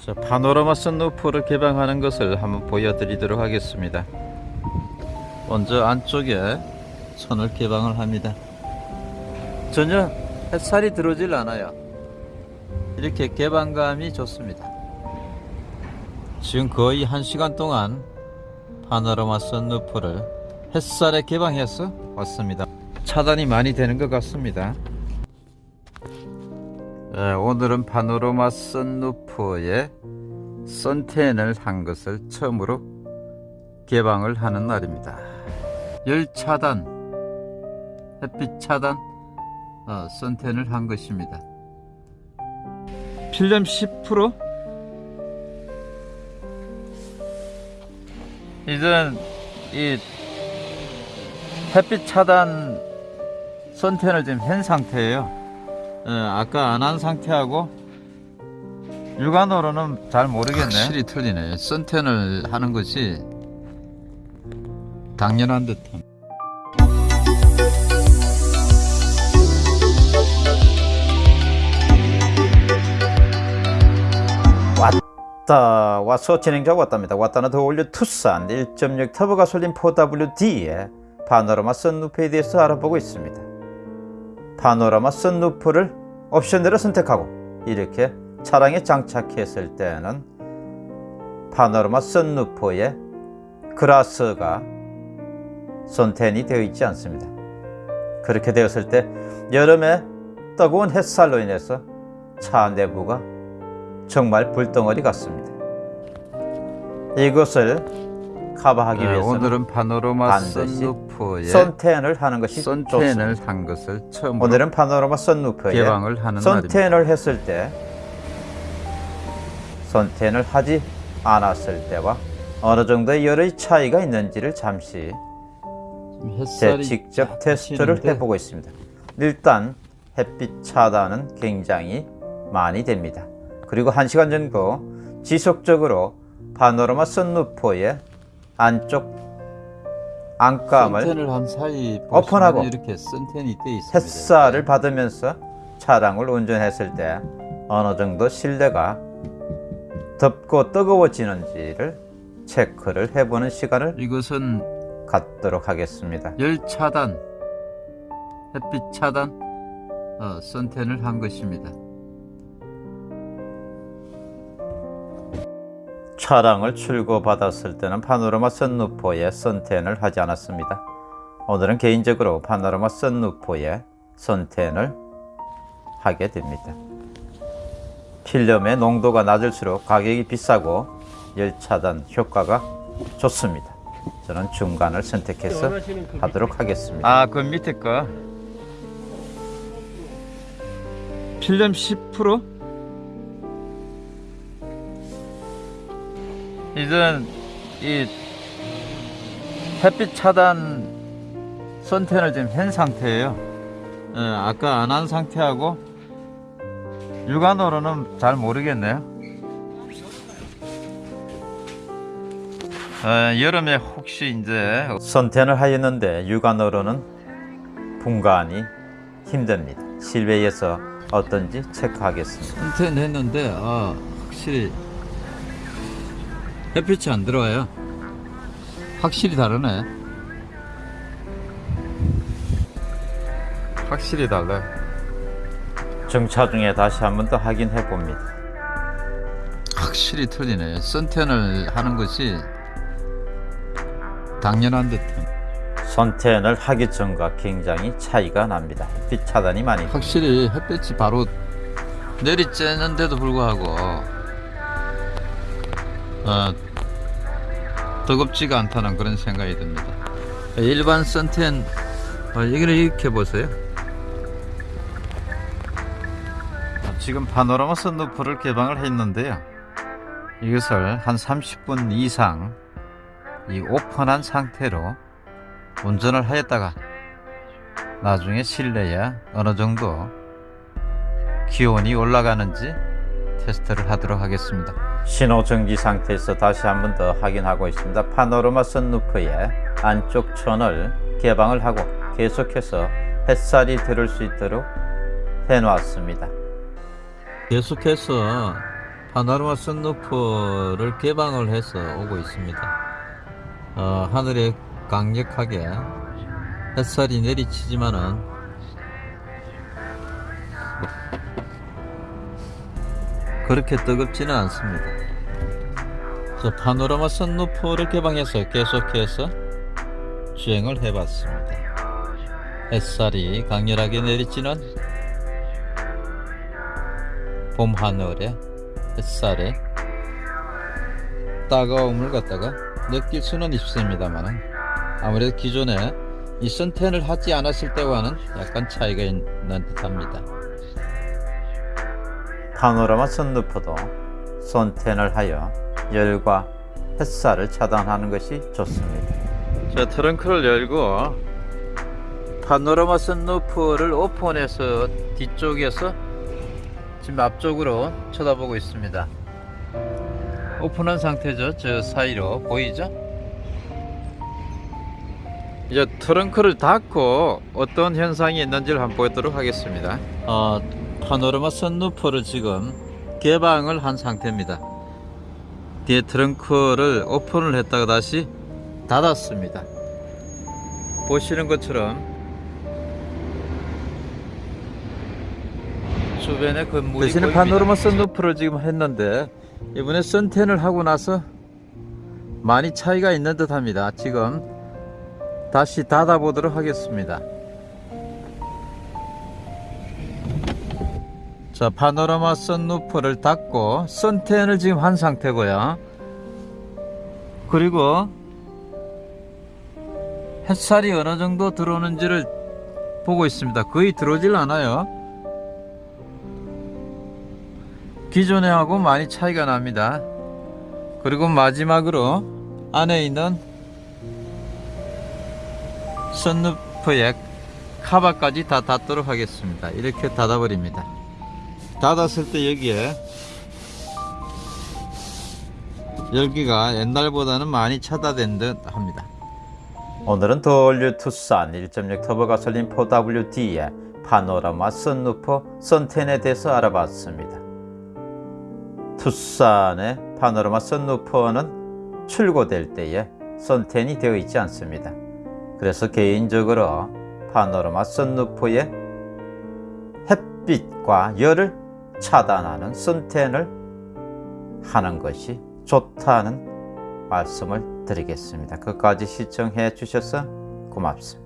자, 파노라마 선루프를 개방하는 것을 한번 보여드리도록 하겠습니다. 먼저 안쪽에 선을 개방을 합니다. 전혀 햇살이 들어오질 않아요. 이렇게 개방감이 좋습니다. 지금 거의 한 시간 동안 파노라마 선루프를 햇살에 개방해서 왔습니다. 차단이 많이 되는 것 같습니다. 예, 오늘은 파노라마 선루프에 선텐을 한 것을 처음으로 개방을 하는 날입니다. 열 차단, 햇빛 차단, 어, 선텐을 한 것입니다. 필름 10%? 이제는 이 햇빛 차단 선텐을 지금 한 상태예요. 예, 아까 안 한 상태하고 육안으로는 잘 모르겠네. 확실히 틀리네. 선텐을 하는 것이 당연한 듯함. 왔다 와서 진행자가 왔답니다. 왔다는 더 올려 투싼 1.6 터보 가솔린 4WD의 파노라마 선루프에 대해서 알아보고 있습니다. 파노라마 선루프를 옵션대로 선택하고 이렇게 차량에 장착했을 때는 파노라마 선루프에 그라스가 선텐이 되어 있지 않습니다. 그렇게 되었을 때 여름에 뜨거운 햇살로 인해서 차 내부가 정말 불덩어리 같습니다. 이것을 커버하기 네, 위해서는 오늘은 반드시 선루프에 선텐을 하는 것이 좋습니다. 선텐을 한 것을 처음으로 오늘은 파노라마 선루프에 개방을 하는 날입니다. 선텐을 했을 때 선텐을 하지 않았을 때와 어느 정도의 열의 차이가 있는지를 잠시 제 직접 쫙 테스트를 해보고 있습니다. 일단 햇빛 차단은 굉장히 많이 됩니다. 그리고 1시간 정도 지속적으로 파노라마 선루프의 안쪽 안감을 선텐을 한 사이 오픈하고 보시면 이렇게 선텐이 돼 있습니다. 햇살을 받으면서 차량을 운전했을 때 어느 정도 실내가 덥고 뜨거워지는지를 체크를 해보는 시간을 이것은 갖도록 하겠습니다. 열 차단, 햇빛 차단, 어, 선텐을 한 것입니다. 차량을 출고받았을 때는 파노라마 선루프에 선텐을 하지 않았습니다. 오늘은 개인적으로 파노라마 선루프에 선텐을 하게 됩니다. 필름의 농도가 낮을수록 가격이 비싸고 열 차단 효과가 좋습니다. 저는 중간을 선택해서 하도록 하겠습니다. 아, 그 밑에 거 필름 10%? 이제는 이 햇빛 차단 선텐을 지금 한 상태예요. 예, 아까 안 한 상태하고 육안으로는 잘 모르겠네요. 예, 여름에 혹시 이제 선텐을 하였는데 육안으로는 분간이 힘듭니다. 실외에서 어떤지 체크하겠습니다. 선텐 했는데 아 확실히 햇빛이 안 들어와요. 확실히 다르네. 확실히 달라요. 정차 중에 다시 한 번 더 확인해 봅니다. 확실히 틀리네. 선텐을 하는 것이 당연한 듯한 선텐을 하기 전과 굉장히 차이가 납니다. 빛 차단이 많이 확실히 햇빛이 바로 내리쬐는데도 불구하고 어, 뜨겁지가 않다는 그런 생각이 듭니다. 일반 선텐 어, 여기를 이렇게 보세요. 지금 파노라마 선루프를 개방을 했는데요. 이것을 한 30분 이상 이 오픈한 상태로 운전을 하였다가 나중에 실내에 어느 정도 기온이 올라가는지 테스트를 하도록 하겠습니다. 신호 정지 상태에서 다시 한 번 더 확인하고 있습니다. 파노라마 선루프의 안쪽 천을 개방을 하고 계속해서 햇살이 들을 수 있도록 해놓았습니다. 계속해서 파노라마 선루프를 개방을 해서 오고 있습니다. 어, 하늘에 강력하게 햇살이 내리치지만은 그렇게 뜨겁지는 않습니다. 자, 파노라마 선루프를 개방해서 계속해서 주행을 해봤습니다. 햇살이 강렬하게 내리치는 봄 하늘에 햇살에 따가움을 갖다가 느낄 수는 있습니다만 아무래도 기존에 이 선텐을 하지 않았을 때와는 약간 차이가 있는 듯합니다. 파노라마 선루프도 선텐을 하여 열과 햇살을 차단하는 것이 좋습니다. 자 트렁크를 열고 파노라마 선루프를 오픈해서 뒤쪽에서 지금 앞쪽으로 쳐다보고 있습니다. 오픈한 상태죠. 저 사이로 보이죠? 이제 트렁크를 닫고 어떤 현상이 있는지를 한번 보도록 하겠습니다. 어, 파노라마 선루프를 지금 개방을 한 상태입니다. 뒤에 트렁크를 오픈을 했다가 다시 닫았습니다. 보시는 것처럼 주변에 건물이 대신에. 파노라마 선루프를 지금 했는데 이번에 선텐을 하고 나서 많이 차이가 있는 듯 합니다. 지금 다시 닫아 보도록 하겠습니다. 자 파노라마 선루프를 닫고 선텐을 지금 한 상태고요. 그리고 햇살이 어느 정도 들어오는지를 보고 있습니다. 거의 들어오질 않아요. 기존에 하고 많이 차이가 납니다. 그리고 마지막으로 안에 있는 선루프의 카바까지 다 닫도록 하겠습니다. 이렇게 닫아버립니다. 닫았을 때 여기에 열기가 옛날보다는 많이 차단된 듯 합니다. 오늘은 더올류 투싼 1.6 터보 가솔린 4WD의 파노라마 선루프 선텐에 대해서 알아봤습니다. 투싼의 파노라마 선루프는 출고될 때에 선텐이 되어 있지 않습니다. 그래서 개인적으로 파노라마 선루프의 햇빛과 열을 차단하는 선텐을 하는 것이 좋다는 말씀을 드리겠습니다. 끝까지 시청해 주셔서 고맙습니다.